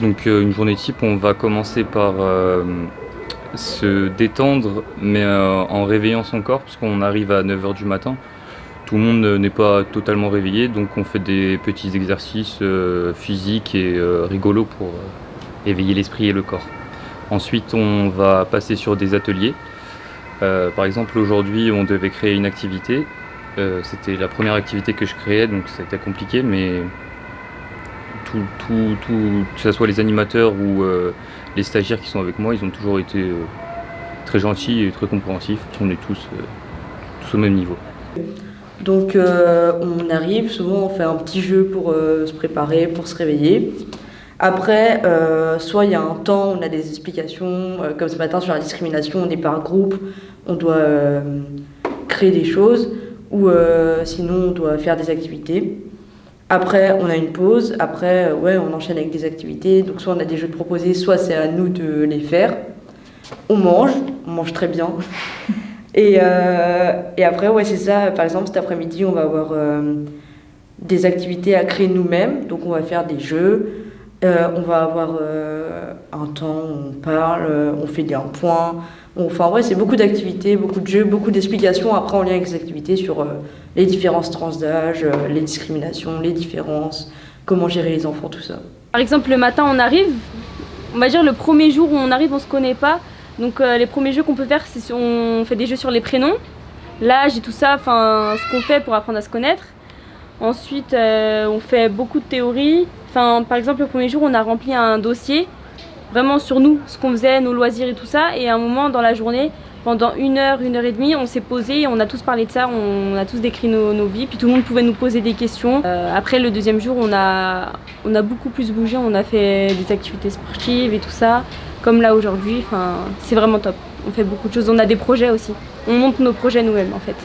Donc une journée type, on va commencer par se détendre, mais en réveillant son corps, puisqu'on arrive à 9h du matin. Tout le monde n'est pas totalement réveillé, donc on fait des petits exercices physiques et rigolos pour éveiller l'esprit et le corps. Ensuite, on va passer sur des ateliers. Euh, par exemple, aujourd'hui, on devait créer une activité. Euh, c'était la première activité que je créais, donc c'était compliqué, mais que ce soit les animateurs ou euh, les stagiaires qui sont avec moi, ils ont toujours été très gentils et très compréhensifs. On est tous, tous au même niveau. Donc on arrive, souvent on fait un petit jeu pour se préparer, pour se réveiller. Après, euh, soit il y a un temps, on a des explications, euh, comme ce matin sur la discrimination, on est par groupe, on doit euh, créer des choses, ou sinon on doit faire des activités. Après, on a une pause, après, ouais, on enchaîne avec des activités, donc soit on a des jeux de proposer, soit c'est à nous de les faire. On mange, on mange très bien. et, et après, ouais, c'est ça, par exemple, cet après-midi, on va avoir des activités à créer nous-mêmes, donc on va faire des jeux, euh, on va avoir euh, un temps où on parle, euh, on fait des points. Enfin, ouais, c'est beaucoup d'activités, beaucoup de jeux, beaucoup d'explications après en lien avec les activités sur les différences trans d'âge, les discriminations, les différences, comment gérer les enfants, tout ça. Par exemple, le matin, on arrive, on va dire le premier jour où on arrive, on se connaît pas. Donc, les premiers jeux qu'on peut faire, c'est on fait des jeux sur les prénoms, l'âge et tout ça, enfin, ce qu'on fait pour apprendre à se connaître. Ensuite, on fait beaucoup de théories, Enfin, par exemple, le premier jour, on a rempli un dossier vraiment sur nous, ce qu'on faisait, nos loisirs et tout ça. Et à un moment dans la journée, pendant une heure, une heure et demie, on s'est posé, on a tous parlé de ça, on a tous décrit nos, vies, puis tout le monde pouvait nous poser des questions. Euh, après le deuxième jour, on a, on a beaucoup plus bougé, on a fait des activités sportives et tout ça, comme là aujourd'hui, c'est vraiment top. On fait beaucoup de choses, on a des projets aussi. On monte nos projets nous-mêmes en fait.